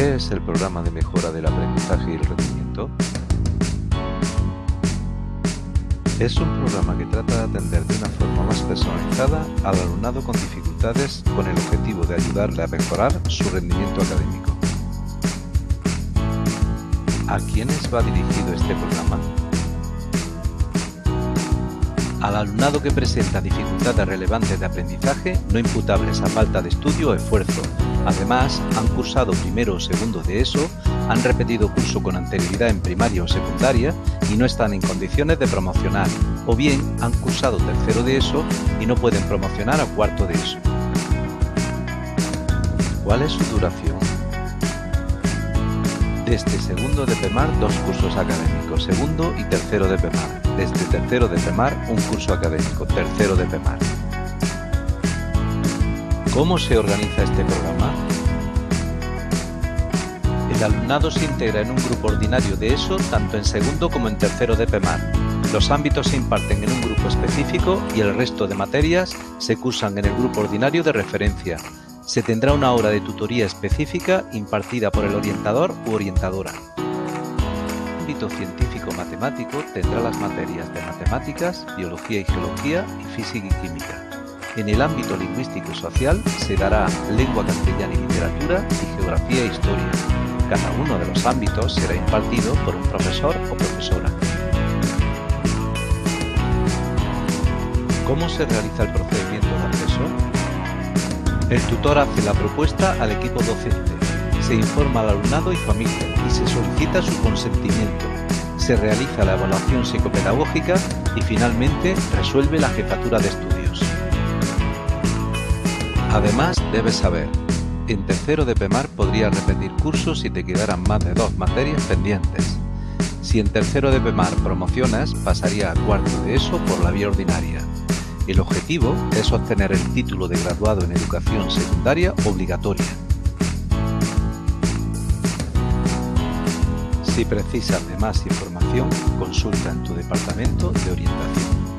¿Qué es el programa de mejora del aprendizaje y el rendimiento? Es un programa que trata de atender de una forma más personalizada al alumnado con dificultades con el objetivo de ayudarle a mejorar su rendimiento académico. ¿A quiénes va dirigido este programa? Al alumnado que presenta dificultades relevantes de aprendizaje no imputables a falta de estudio o esfuerzo. Además, han cursado primero o segundo de ESO, han repetido curso con anterioridad en primaria o secundaria y no están en condiciones de promocionar, o bien han cursado tercero de ESO y no pueden promocionar a cuarto de ESO. ¿Cuál es su duración? Desde segundo de PEMAR, dos cursos académicos, segundo y tercero de PEMAR. Desde tercero de PEMAR, un curso académico, tercero de PEMAR. ¿Cómo se organiza este programa? El alumnado se integra en un grupo ordinario de ESO tanto en segundo como en tercero de PEMAR. Los ámbitos se imparten en un grupo específico y el resto de materias se cursan en el grupo ordinario de referencia. Se tendrá una hora de tutoría específica impartida por el orientador u orientadora. Ámbito científico-matemático tendrá las materias de matemáticas, biología y geología y física y química. En el ámbito lingüístico y social se dará lengua castellana y literatura y geografía e historia. Cada uno de los ámbitos será impartido por un profesor o profesora. ¿Cómo se realiza el procedimiento de acceso? El tutor hace la propuesta al equipo docente, se informa al alumnado y familia y se solicita su consentimiento. Se realiza la evaluación psicopedagógica y finalmente resuelve la jefatura de estudios. Además, debes saber, en tercero de PEMAR podrías repetir cursos si te quedaran más de dos materias pendientes. Si en tercero de PEMAR promocionas, pasaría a cuarto de ESO por la vía ordinaria. El objetivo es obtener el título de graduado en educación secundaria obligatoria. Si precisas de más información, consulta en tu departamento de orientación.